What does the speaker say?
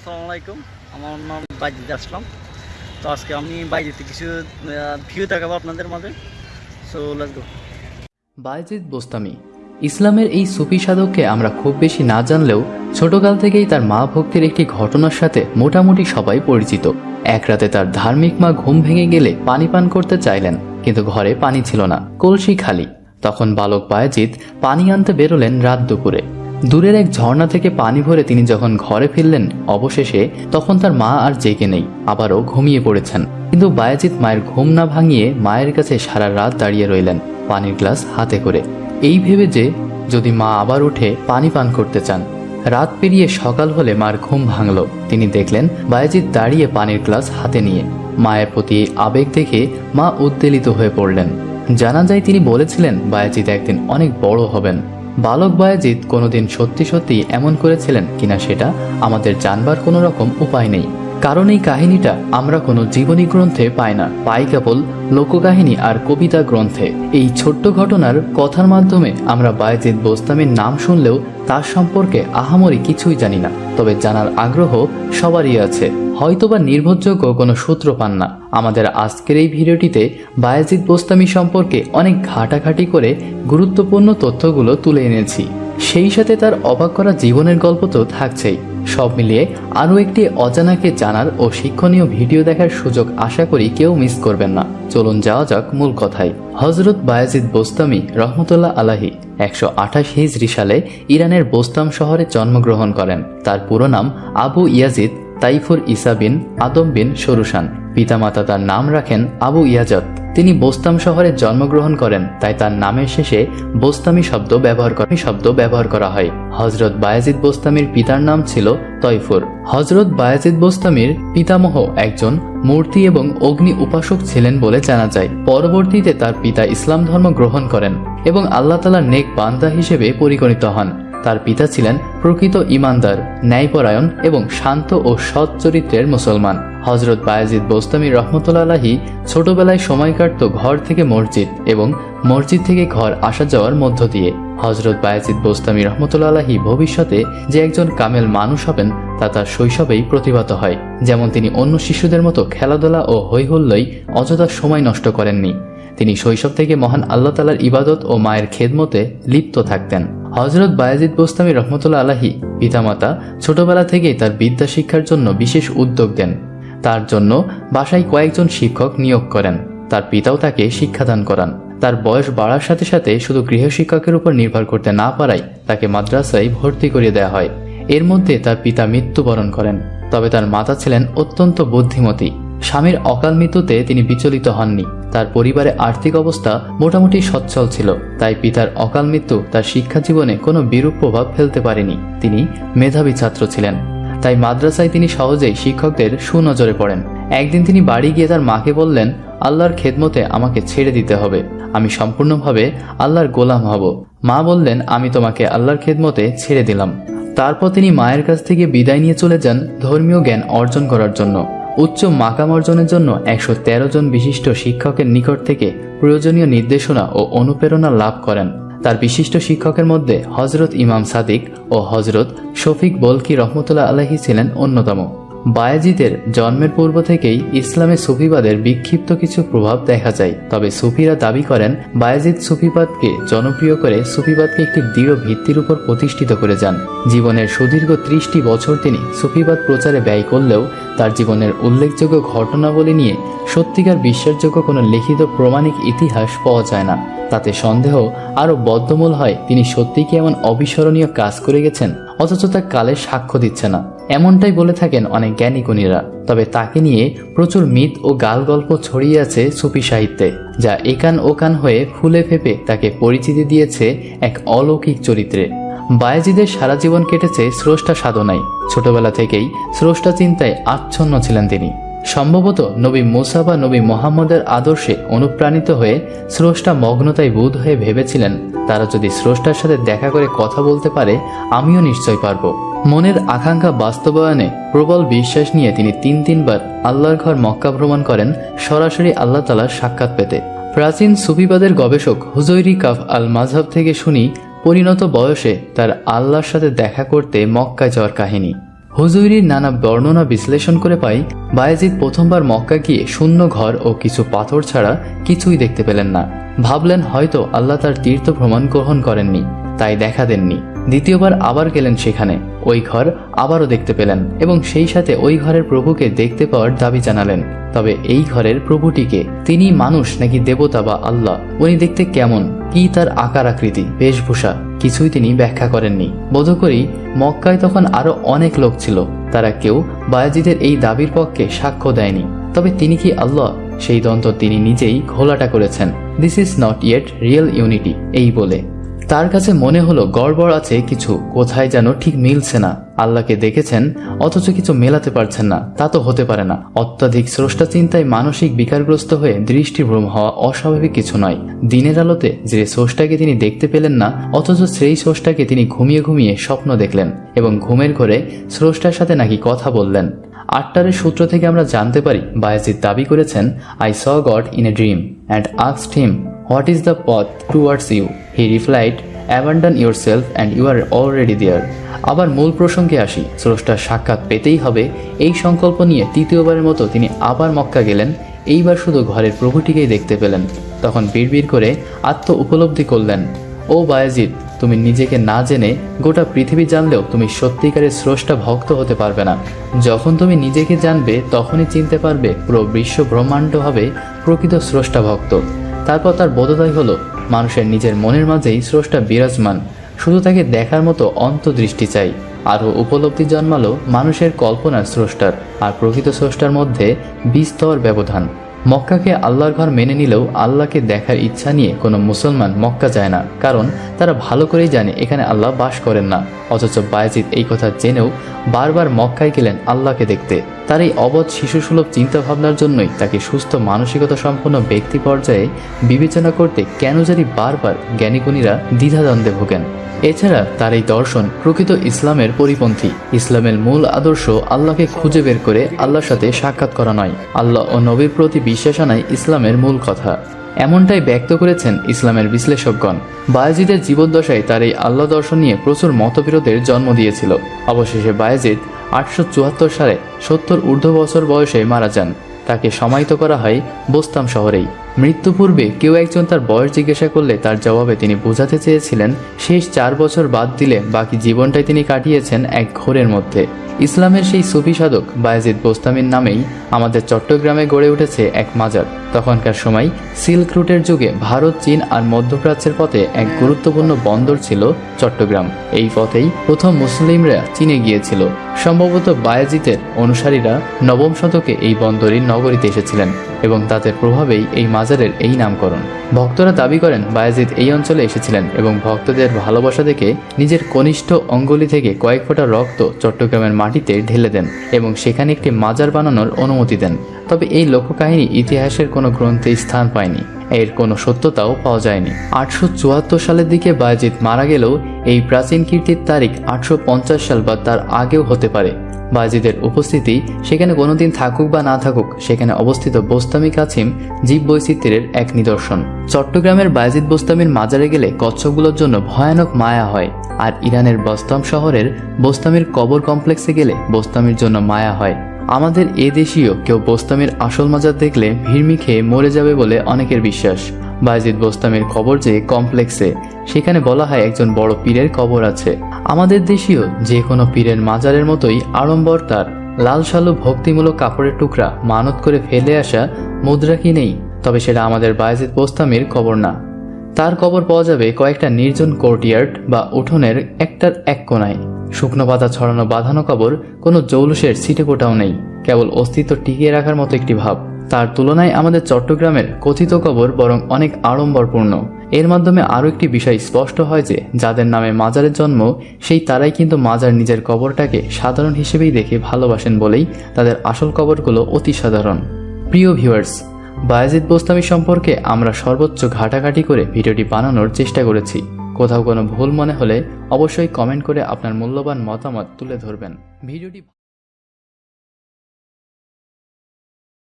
আসসালামু আলাইকুম। আমার নাম বাইজিদ আসলাম। তো আজকে আমি বাইজিতে কিছু ভিউ দেখাবো আপনাদের মাঝে। So let's go Bayazid Bostami, ইসলামের এই সুফি সাধককে আমরা খুব বেশি না জানলেও ছোটকাল থেকেই তার মা ভক্তির একটি ঘটনার সাথে মোটামুটি সবাই পরিচিত। এক রাতে তার ধার্মিক মা ঘুম ভেঙে গেলে পানি পান করতে চাইলেন, কিন্তু ঘরে পানি ছিল না, কলসি খালি। তখন বালক বায়াজিৎ পানি আনতে বেরোলেন রাত দুপুরে। দূরের এক ঝর্ণা থেকে পানি ভরে তিনি যখন ঘরে ফিরলেন অবশেষে, তখন তার মা আর জেগে নেই, আবারও ঘুমিয়ে পড়েছেন। কিন্তু বায়াজিৎ মায়ের ঘুম না ভাঙিয়ে মায়ের কাছে সারা রাত দাঁড়িয়ে রইলেন, পানির গ্লাস হাতে করে। এই ভেবে যে, যদি মা আবার উঠে পানি পান করতে চান। রাত পেরিয়ে সকাল হলে মার ঘুম ভাঙল। তিনি দেখলেন বায়াজিৎ দাঁড়িয়ে পানির গ্লাস হাতে নিয়ে। মায়ের প্রতি আবেগ দেখে মা উদ্বেলিত হয়ে পড়লেন। জানা যায় তিনি বলেছিলেন, বায়াজিৎ একদিন অনেক বড় হবেন। বালক বায়াজিৎ কোনোদিন সত্যি সত্যি এমন করেছিলেন কিনা সেটা আমাদের জানবার কোনো রকম উপায় নেই। কারণ এই কাহিনীটা আমরা কোনো জীবনী গ্রন্থে পাই না। পাই কেবল লোককাহিনী আর কবিতা গ্রন্থে। এই ছোট্ট ঘটনার কথার মাধ্যমে আমরা বায়জিৎ বোস্তামির নাম শুনলেও তার সম্পর্কে আহামরি কিছুই জানি না। তবে জানার আগ্রহ সবারই আছে। হয়তোবা নির্ভরযোগ্য কোনো সূত্র পান না। আমাদের আজকের এই ভিডিওটিতে বায়াজিদ বোস্তামি সম্পর্কে অনেক ঘাটাঘাটি করে গুরুত্বপূর্ণ তথ্যগুলো তুলে এনেছি। সেই সাথে তার অবাক করা জীবনের গল্প তো থাকছেই। সব মিলিয়ে আরও একটি অজানাকে জানার ও শিক্ষণীয় ভিডিও দেখার সুযোগ আশা করি কেউ মিস করবেন না। চলুন যাওয়া যাক মূল কথায়। হজরত বায়াজিদ বোস্তামি রহমতুল্লাহ আলাহি একশো আঠাশ হিজরি সালে ইরানের বোস্তাম শহরে জন্মগ্রহণ করেন। তার পুরো নাম Abu Yazid Taifur Isa bin Adam bin Sarushan পিতামাতা তার নাম রাখেন আবু ইয়াজত তিনি বোস্তাম শহরে জন্মগ্রহণ করেন, তাই তার নামের শেষে বোস্তামি শব্দ ব্যবহার করা শব্দ ব্যবহার করা হয়। হজরত বায়াজিদ বোস্তামির পিতার নাম ছিল তৈফুর। হজরত বায়াজিদ বোস্তামির পিতামহ একজন মূর্তি এবং অগ্নি উপাসক ছিলেন বলে জানা যায়। পরবর্তীতে তার পিতা ইসলাম ধর্ম গ্রহণ করেন এবং আল্লাহ তালার নেক বান্দা হিসেবে পরিগণিত হন। তার পিতা ছিলেন প্রকৃত ইমানদার, ন্যায়পরায়ণ এবং শান্ত ও সৎ চরিত্রের মুসলমান। হজরত বায়াজিদ বোস্তামি রহমতুল্লাহি ছোটবেলায় সময় কাটত ঘর থেকে মসজিদ এবং মসজিদ থেকে ঘর আসা যাওয়ার মধ্য দিয়ে। হজরত বায়াজিদ বোস্তামি রহমতুল্লাহি ভবিষ্যতে যে একজন কামেল মানুষ হবেন, তা তার শৈশবেই প্রতিভাত হয়। যেমন তিনি অন্য শিশুদের মতো খেলাধুলা ও হৈহুল্লই অযথা সময় নষ্ট করেননি। তিনি শৈশব থেকে মহান আল্লাহ তালার ইবাদত ও মায়ের খেদমতে লিপ্ত থাকতেন। হজরত বায়াজিদ বোস্তামি রহমতুল্লা আলাহি পিতামাতা ছোটবেলা থেকেই তার বিদ্যা শিক্ষার জন্য বিশেষ উদ্যোগ দেন। তার জন্য বাসায় কয়েকজন শিক্ষক নিয়োগ করেন। তার পিতাও তাকে শিক্ষাদান করান। তার বয়স বাড়ার সাথে সাথে শুধু গৃহশিক্ষকের উপর নির্ভর করতে না পারায় তাকে মাদ্রাসায় ভর্তি করিয়ে দেওয়া হয়। এর মধ্যে তার পিতা মৃত্যুবরণ করেন। তবে তার মাতা ছিলেন অত্যন্ত বুদ্ধিমতী। স্বামীর অকাল মৃত্যুতে তিনি বিচলিত হননি। তার পরিবারে আর্থিক অবস্থা মোটামুটি সচ্ছল ছিল, তাই পিতার অকাল মৃত্যু তার শিক্ষা জীবনে কোনো বিরূপ প্রভাব ফেলতে পারেনি। তিনি মেধাবী ছাত্র ছিলেন, তাই মাদ্রাসায় তিনি সহজেই শিক্ষকদের সুনজরে পড়েন। একদিন তিনি বাড়ি গিয়ে তার মাকে বললেন, আল্লাহর খেদমতে আমাকে ছেড়ে দিতে হবে। আমি সম্পূর্ণভাবে আল্লাহর গোলাম হব। মা বললেন, আমি তোমাকে আল্লাহর খেদমতে ছেড়ে দিলাম। তারপর তিনি মায়ের কাছ থেকে বিদায় নিয়ে চলে যান ধর্মীয় জ্ঞান অর্জন করার জন্য। উচ্চ মাকাম অর্জনের জন্য একশো তেরো জন বিশিষ্ট শিক্ষকের নিকট থেকে প্রয়োজনীয় নির্দেশনা ও অনুপ্রেরণা লাভ করেন। তার বিশিষ্ট শিক্ষকের মধ্যে হজরত ইমাম সাদিক ও হজরত শফিক বলকি রহমতুল্লাহ আলহী ছিলেন অন্যতম। বায়াজিদের জন্মের পূর্ব থেকেই ইসলামে সুফিবাদের বিক্ষিপ্ত কিছু প্রভাব দেখা যায়। তবে সুফিরা দাবি করেন, বায়াজিদ সুফিবাদকে জনপ্রিয় করে সুফিবাদকে একটি দৃঢ় ভিত্তির উপর প্রতিষ্ঠিত করে যান। জীবনের সুদীর্ঘ ত্রিশটি বছর তিনি সুফিবাদ প্রচারে ব্যয় করলেও তার জীবনের উল্লেখযোগ্য ঘটনাবলী নিয়ে সত্যিকার বিশ্বাসযোগ্য কোনো লিখিত প্রমাণিক ইতিহাস পাওয়া যায় না। তাতে সন্দেহ আরও বদ্ধমূল হয়, তিনি সত্যি কি এমন অবিস্মরণীয় কাজ করে গেছেন, অথচ তা কালে সাক্ষ্য দিচ্ছে না। এমনটাই বলে থাকেন অনেক জ্ঞানী গুণীরা। তবে তাকে নিয়ে প্রচুর মিথ ও গাল গল্প ছড়িয়ে আছে সুফি সাহিত্যে, যা একান ওকান হয়ে ফুলে ফেপে তাকে পরিচিতি দিয়েছে এক অলৌকিক চরিত্রে। বায়াজিদের সারা জীবন কেটেছে স্রষ্টা সাধনায়। ছোটবেলা থেকেই স্রষ্টা চিন্তায় আচ্ছন্ন ছিলেন তিনি। সম্ভবত নবী মুসা বা নবী মোহাম্মদের আদর্শে অনুপ্রাণিত হয়ে স্রষ্টা মগ্নতায় বোধ হয়ে ভেবেছিলেন, তারা যদি স্রষ্টার সাথে দেখা করে কথা বলতে পারে, আমিও নিশ্চয় পারব। মনের আকাঙ্ক্ষা বাস্তবায়নে প্রবল বিশ্বাস নিয়ে তিনি তিন তিনবার আল্লাহর ঘর মক্কা ভ্রমণ করেন, সরাসরি আল্লাহ তালার সাক্ষাৎ পেতে। প্রাচীন সুফিবাদের গবেষক হুজৈরি কাফ আল মাঝহাব থেকে শুনি, পরিণত বয়সে তার আল্লাহর সাথে দেখা করতে মক্কায় যাওয়ার কাহিনী। হুজুরির নানা বর্ণনা বিশ্লেষণ করে পাই বায়েজিদ প্রথমবার মক্কা গিয়ে শূন্য ঘর ও কিছু পাথর ছাড়া কিছুই দেখতে পেলেন না। ভাবলেন হয়তো আল্লাহ তার তীর্থ ভ্রমণ গ্রহণ করেননি, তাই দেখা দেননি। দ্বিতীয়বার আবার গেলেন সেখানে, ওই ঘর আবারও দেখতে পেলেন এবং সেই সাথে ওই ঘরের প্রভুকে দেখতে পাওয়ার দাবি জানালেন। তবে এই ঘরের প্রভুটিকে তিনি মানুষ নাকি দেবতা বা আল্লাহ? উনি দেখতে কেমন? কি তার আকার আকৃতি, বেশভূষা? কিছুই তিনি ব্যাখ্যা করেননি। বোধ করি মক্কায় তখন আরও অনেক লোক ছিল, তারা কেউ বায়াজিদের এই দাবির পক্ষে সাক্ষ্য দেয়নি। তবে তিনি কি আল্লাহ? সেই দন্ত তিনি নিজেই ঘোলাটা করেছেন। This is not yet real unity এই বলে। তার কাছে মনে হলো গড়বড় আছে কিছু, কোথায় যেন ঠিক মিলছে না। আল্লাহকে দেখেছেন, অথচ কিছু মেলাতে পারছেন না, তা তো হতে পারে না। অত্যাধিক স্রষ্টা চিন্তায় মানসিক বিকারগ্রস্ত হয়ে দৃষ্টিভ্রম হওয়া অস্বাভাবিক কিছু নয়। দিনের আলোতে যে স্রষ্টাকে তিনি দেখতে পেলেন না, অথচ সেই স্রষ্টাকে তিনি ঘুমিয়ে ঘুমিয়ে স্বপ্ন দেখলেন এবং ঘুমের ঘরে স্রষ্টার সাথে নাকি কথা বললেন। আটটারের সূত্র থেকে আমরা জানতে পারি, বায়াজিদ দাবি করেছেন I saw God in a dream and asked him what is the পথ towards you he replied abandon yourself and you are already there আবার মূল প্রসঙ্গে আসি। স্রষ্টার সাক্ষাৎ পেতেই হবে। এই সংকল্প নিয়ে তৃতীয়বারের মতো তিনি আবার মক্কা গেলেন। এইবার শুধু ঘরের প্রভুটিকেই দেখতে পেলেন। তখন বিড়বিড় করে আত্ম উপলব্ধি করলেন। ও বায়াজিদ, তুমি নিজেকে না জেনে গোটা পৃথিবী জানলেও তুমি সত্যিকারের স্রষ্টা ভক্ত হতে পারবে না। যখন তুমি নিজেকে জানবে, তখনই চিনতে পারবে পুরো বিশ্ব ব্রহ্মাণ্ড হবে প্রকৃত স্রষ্টা ভক্ত। তারপর তার বোধোদয় হলো মানুষের নিজের মনের মাঝেই স্রষ্টা বিরাজমান, শুধু তাকে দেখার মতো অন্তদৃষ্টি চাই। আরও উপলব্ধি জন্মালো মানুষের কল্পনার স্রষ্টার আর প্রকৃত স্রষ্টার মধ্যে বিস্তর ব্যবধান। মক্কাকে আল্লাহর ঘর মেনে নিলেও আল্লাহকে দেখার ইচ্ছা নিয়ে কোনো মুসলমান মক্কা যায় না, কারণ তারা ভালো করেই জানে এখানে আল্লাহ বাস করেন না। অথচ বায়াজিদ এই কথা জেনেও বারবার মক্কায় গেলেন আল্লাহকে দেখতে। তার এই অবধ শিশুসুলভ চিন্তাভাবনার জন্যই তাকে সুস্থ মানসিকতা সম্পন্ন ব্যক্তি পর্যায়ে বিবেচনা করতে কেন জানি বারবার জ্ঞানীগুণীরা দ্বিধাদ্বন্দ্বে ভোগেন। এছাড়া তার এই দর্শন প্রকৃত ইসলামের পরিপন্থী। ইসলামের মূল আদর্শ আল্লাহকে খুঁজে বের করে আল্লাহর সাথে সাক্ষাৎ করা নয়। আল্লাহ ও নবীর প্রতি বিশ্বাস আনাই ইসলামের মূল কথা। এমনটাই ব্যক্ত করেছেন ইসলামের বিশ্লেষকগণ। বায়াজিদের জীবদ্দশায় তার এই আল্লাহ দর্শন নিয়ে প্রচুর মতবিরোধের জন্ম দিয়েছিল। অবশেষে বায়াজিদ আটশো চুয়াত্তর সালে সত্তর ঊর্ধ্ব বছর বয়সে মারা যান। তাকে সমাহিত করা হয় বোস্তাম শহরেই। মৃত্যু পূর্বে কেউ একজন তার বয়স জিজ্ঞাসা করলে তার জবাবে তিনি বোঝাতে চেয়েছিলেন, শেষ চার বছর বাদ দিলে বাকি জীবনটাই তিনি কাটিয়েছেন এক ঘোরের মধ্যে। ইসলামের সেই সুফি সাধক বায়াজিদ বোস্তামির নামেই আমাদের চট্টগ্রামে গড়ে উঠেছে এক মাজার। তখনকার সময় সিল্ক রুটের যুগে ভারত, চীন আর মধ্যপ্রাচ্যের পথে এক গুরুত্বপূর্ণ বন্দর ছিল চট্টগ্রাম। এই পথেই প্রথম মুসলিমরা চীনে গিয়েছিল। সম্ভবত বায়াজিতের অনুসারীরা নবম শতকে এই বন্দরের নগরীতে এসেছিলেন এবং তাদের প্রভাবেই এই মাজারের এই নামকরণ। ভক্তরা দাবি করেন বায়াজিদ এই অঞ্চলে এসেছিলেন এবং ভক্তদের ভালোবাসা দেখে নিজের কনিষ্ঠ অঙ্গুলি থেকে কয়েক ফোঁটা রক্ত চট্টগ্রামের মাটিতে ঢেলে দেন এবং সেখানে একটি মাজার বানানোর অনুমতি দেন। তবে এই লোককাহিনী ইতিহাসের কোনো গ্রন্থে স্থান পায়নি। এর কোনো সত্যতাও পাওয়া যায়নি। আটশো চুয়াত্তর সালের দিকে বায়াজিদ মারা গেলেও এই প্রাচীন কীর্তির তারিখ আটশো পঞ্চাশ সাল বা তার আগেও হতে পারে। বাজিদের উপস্থিতি সেখানে কোনোদিন থাকুক বা না থাকুক, সেখানে অবস্থিত বোস্তামি কাছিম জীব বৈচিত্র্যের এক নিদর্শন। চট্টগ্রামের বায়াজিদ বোস্তামির মাজারে গেলে কচ্ছপগুলোর জন্য ভয়ানক মায়া হয়, আর ইরানের বস্তাম শহরের বোস্তামির কবর কমপ্লেক্সে গেলে বোস্তামির জন্য মায়া হয়। আমাদের এ দেশীয় কেউ বোস্তামির আসল মাজার দেখলে ভিড়মি খেয়ে মরে যাবে বলে অনেকের বিশ্বাস। বায়জিদ বোস্তামির কবর যে কমপ্লেক্সে, সেখানে বলা হয় একজন বড় পীরের কবর আছে। আমাদের দেশীয় যে কোনো পীরের মাজারের মতোই আড়ম্বর তার। লাল সালু ভক্তিমূলক কাপড়ের টুকরা, মানত করে ফেলে আসা মুদ্রা কি নেই? তবে সেটা আমাদের বায়জিদ বোস্তামির কবর না। তার কবর পাওয়া যাবে কয়েকটা নির্জন কোর্টিয়ার্ড বা উঠোনের একটার এক কোনায়। শুকনো পাতা ছড়ানো বাঁধানো কবর কোনো জৌলুসের সিটে কোটাও নেই। কেবল অস্তিত্ব টিকিয়ে রাখার মতো একটি ভাব। তার তুলনায় আমাদের চট্টগ্রামের কথিত কবর বরং অনেক আড়ম্বরপূর্ণ। এর মাধ্যমে আরও একটি বিষয় স্পষ্ট হয় যে, যাদের নামে মাজারের জন্ম, সেই তারাই কিন্তু মাজার নিজের কবরটাকে সাধারণ হিসেবেই দেখে ভালোবাসেন বলেই তাদের আসল কবরগুলো অতি সাধারণ। প্রিয় ভিউয়ার্স, বায়াজিদ বোস্তামি সম্পর্কে আমরা সর্বোচ্চ ঘাটাঘাটি করে ভিডিওটি বানানোর চেষ্টা করেছি। কোথাও কোনো ভুল মনে হলে অবশ্যই কমেন্ট করে আপনার মূল্যবান মতামত তুলে ধরবেন। ভিডিওটি